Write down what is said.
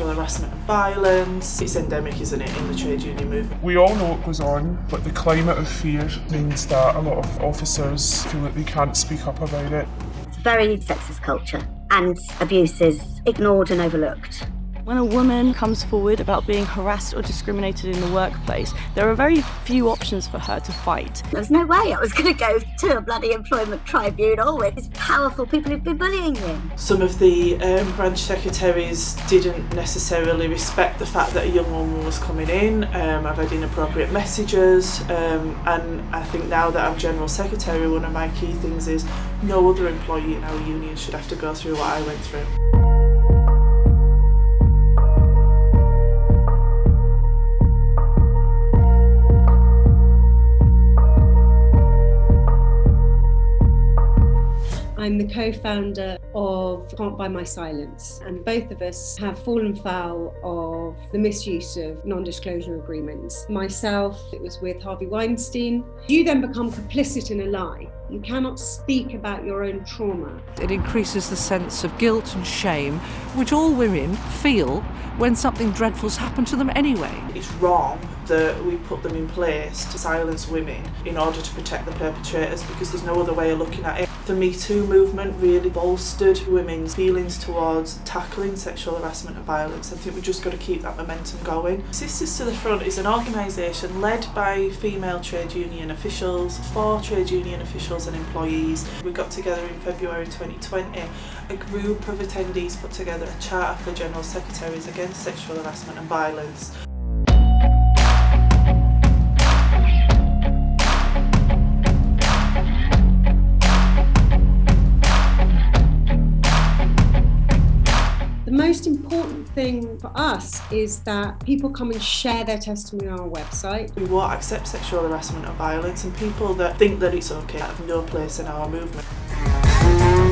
sexual harassment and violence. It's endemic, isn't it, in the trade union movement. We all know what goes on, but the climate of fear means that a lot of officers feel that they can't speak up about it. It's a very sexist culture and abuse is ignored and overlooked. When a woman comes forward about being harassed or discriminated in the workplace, there are very few options for her to fight. There's no way I was going to go to a bloody employment tribunal with these powerful people who've been bullying me. Some of the um, branch secretaries didn't necessarily respect the fact that a young woman was coming in. Um, I've had inappropriate messages um, and I think now that I'm General Secretary, one of my key things is no other employee in our union should have to go through what I went through. I'm the co-founder of Can't Buy My Silence and both of us have fallen foul of the misuse of non-disclosure agreements. Myself, it was with Harvey Weinstein. You then become complicit in a lie. You cannot speak about your own trauma. It increases the sense of guilt and shame, which all women feel when something dreadful's happened to them anyway. It's wrong that we put them in place to silence women in order to protect the perpetrators because there's no other way of looking at it. The Me Too movement really bolstered women's feelings towards tackling sexual harassment and violence. I think we've just got to keep that momentum going. Sisters to the Front is an organisation led by female trade union officials, for trade union officials and employees. We got together in February 2020. A group of attendees put together a charter for General Secretaries against sexual harassment and violence. Most important thing for us is that people come and share their testimony on our website. We won't accept sexual harassment and violence and people that think that it's okay have no place in our movement.